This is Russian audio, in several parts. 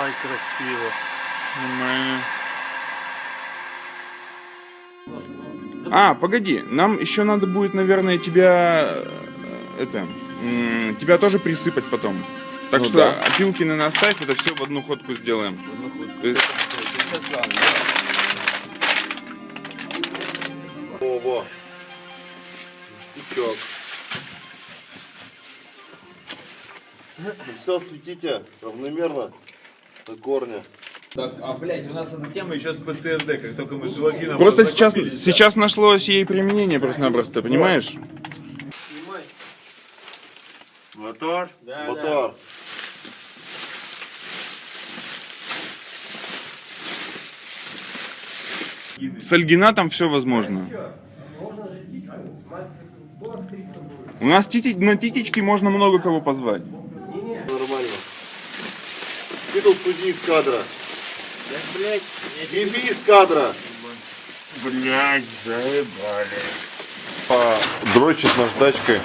Ай, красиво. А, погоди, нам еще надо будет, наверное, тебя... Э, это... Тебя тоже присыпать потом. Так ну, что да. опилки на наставь, это все в одну ходку сделаем. В одну ходку. Во, во. Утек. Ну все, светите равномерно до корня. Так, а, блядь, у нас эта тема еще с ПЦРД, как только мы с желатином Просто сейчас, сейчас нашлось ей применение просто-напросто, понимаешь? Мотор. Мотор. С альгинатом все возможно. У нас тити- на титечке можно много кого позвать. Тут уйди из кадра. Еби из кадра. Блядь, заебали. А, дрочит наждачкой.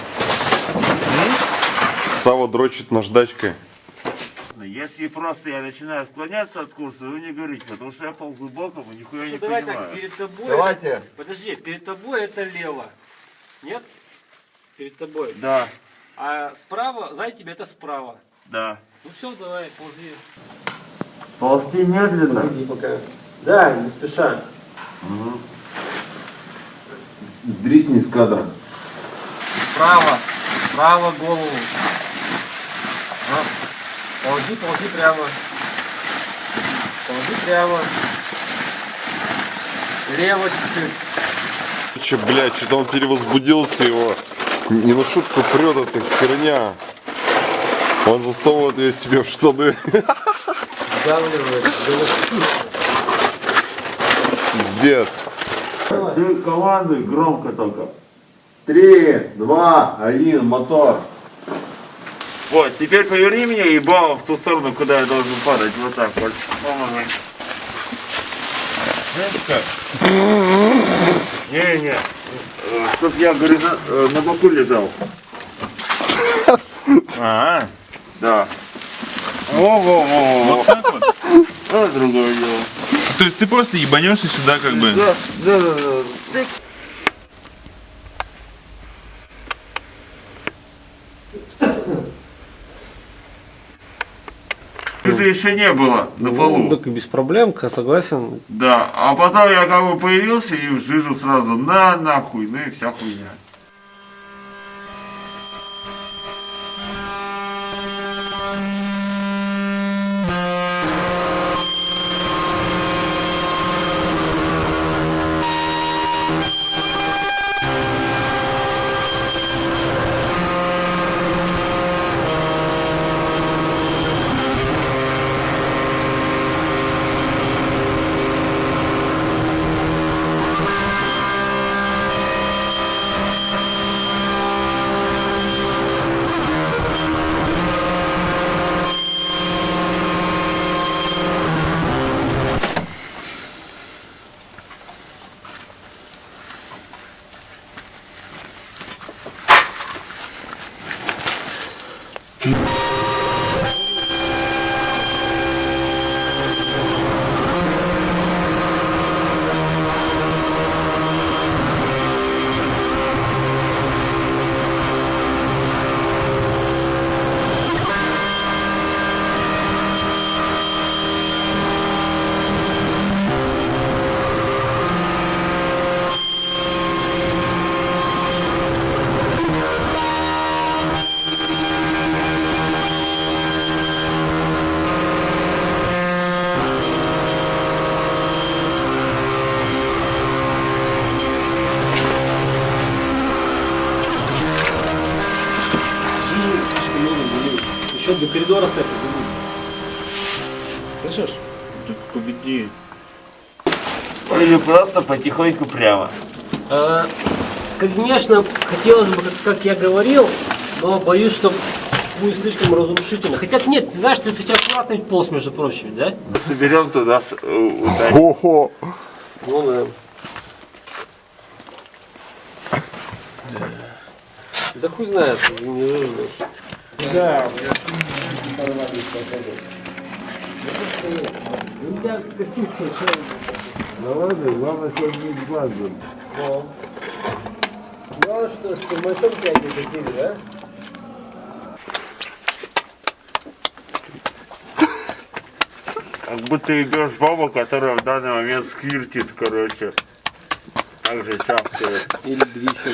Сава дрочит наждачкой. Если просто я начинаю отклоняться от курса, вы не говорите, потому что я ползу боком и нихуя не Что, давай понимаю. так, перед тобой... Давайте. Подожди, перед тобой это лево. Нет? Перед тобой. Да, А справа, сзади тебя это справа. да. Ну все, давай, ползи. Ползти медленно. Иди пока. Да, не спеша. Сдрисни из кадра. Справа. Справа голову. А. Ползи, ползи прямо. Ползи прямо. Лево чуть-чуть. Че, блядь, что-то он перевозбудился его. Не на шутку прет эта херня. Он засовывает ее себе в штаны. Пиздец. Ты командуй громко только. Три, два, один, мотор. Вот, теперь поверни меня и бам в ту сторону, куда я должен падать. Вот так вот. Не-не. Чтоб я горизон- э, на боку лежал. А, да. Во-во-во. Вот так вот? А, другое дело. То есть ты просто ебанешься сюда как бы. Да, да, да, да. Это еще не было на полу. Так без проблем, согласен. Да, а потом я как бы появился и в жижу сразу на нахуй, ну и вся хуйня. Еще до коридора степа Слышишь? Победи. Или просто потихоньку прямо. А, конечно, хотелось бы, как, как я говорил, но боюсь, что будет слишком разрушительно. Хотя нет, ты знаешь, ты сейчас аккуратный полз, между прочим, да? Соберем туда. Хо-хо. Ну да. Да хуй знает, не выживешь. Да. Ну ладно, главное, чтобы не глаз был. Ну. Ну, а что, с тормозом тягивать хотели, да? Как будто идешь баба, которая в данный момент сквиртит, короче. Так же чавкает. Или двищем.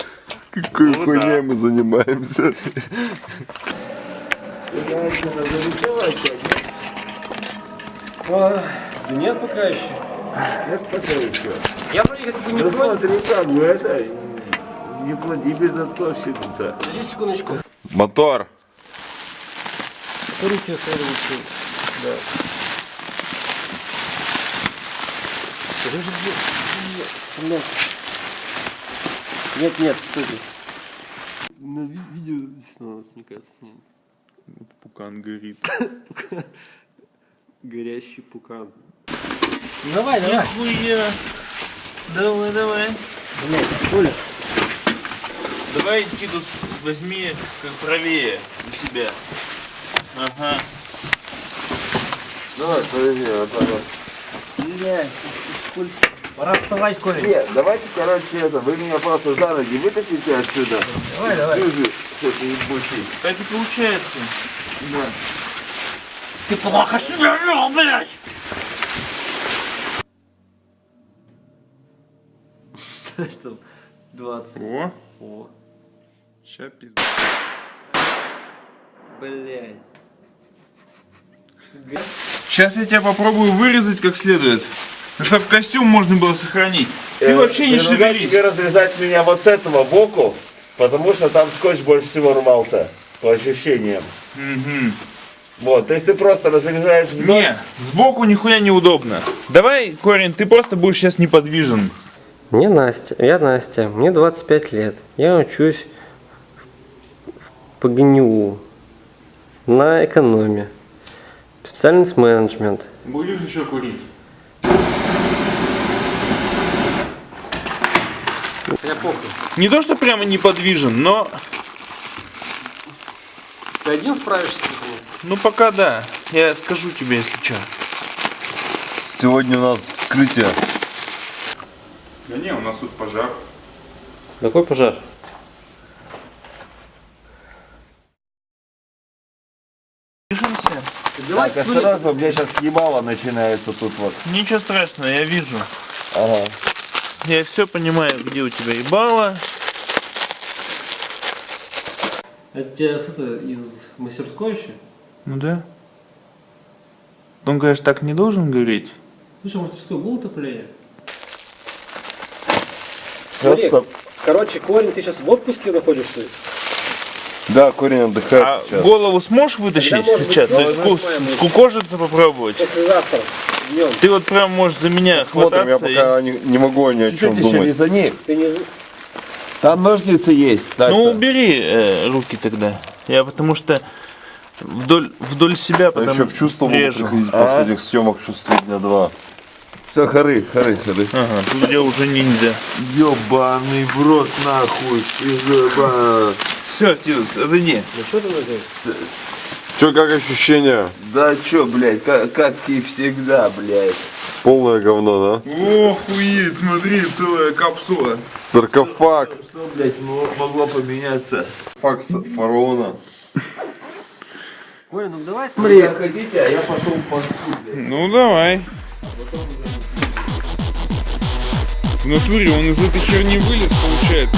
Какой Ну хуйней да. мы занимаемся? А, да нет пока еще. Я вроде как бы не Ну против. смотри, как бы это, не плати безотцовщину-то. Подожди секундочку. Мотор. Руки следующие. Да. Нет, нет, стойте. На ви- видео снова, мне кажется, нет. Пукан горит. Горящий пукан. Ну, давай, давай. Хуя. Давай, давай. Блядь, Оля. Давай, Титус, возьми как правее у себя. Ага. Давай, подожди, вот так вот. Блядь, скользко. Пора вставать, Коля. Нет, давайте, короче, это, вы меня просто за ноги вытащите отсюда. Давай, давай. Слушай, что ты ебучий. Так и получается. Да. Ты плохо себя вел, блядь! Что? 20. О, О, ща пизда. блядь. Сейчас я тебя попробую вырезать как следует. Чтобы костюм можно было сохранить. Ты Э, вообще не шевелись. тебе разрезать меня вот с этого боку, потому что там скотч больше всего рвался, по ощущениям. Мгм. Вот, то есть ты просто разрезаешь вдоль. Не, сбоку нихуя неудобно. Давай, Корень, ты просто будешь сейчас неподвижен. Мне Настя, я Настя, мне 25 лет. Я учусь в ПГНУ на экономе. Специальность менеджмент. Будешь еще курить? Я похуй. Не то, что прямо неподвижен, но Ты один справишься с этим? ну пока да. Я скажу тебе, если что. Сегодня у нас вскрытие. Да не, у нас тут пожар. Какой пожар? Движемся. Давай, Так, осторожно, у меня сейчас ебало начинается тут вот. Ничего страшного, я вижу. Ага. Я все понимаю, где у тебя ебало. Это тебя с это, из мастерской еще? Ну да. Он, конечно, так не должен говорить. Слушай, в мастерской было отопление? Просто короче, Корень, ты сейчас в отпуске находишься? Да, корень отдыхает А сейчас. голову сможешь вытащить может сейчас? быть То есть скукожиться попробовать? Послезавтра, днем. Ты вот прям можешь за меня Смотрим, я хвататься и- пока не, не могу ни о чем думать. за. Ты не... Там ножницы есть. Ну убери э, руки тогда. Я потому что вдоль, вдоль себя Я потом еще в чувство режу. приходить А? после этих съемок чувствую дня два. Все, хоры, хоры, хоры. Ага, тут я уже ниндзя. Ёбаный в рот нахуй. Все, Стивенс, отойди. Ну что ты надеешься? Че, как ощущения? Да чё, блядь, как, как и всегда, блядь. Полное говно, да? Охуеть, смотри, целая капсула. Саркофаг. Что, блядь, мо- могло поменяться? Факс фараона. Коля, ну давай Смотри, хотите, а я пошел по блядь. Ну давай. В натуре он из этой херни вылез, получается.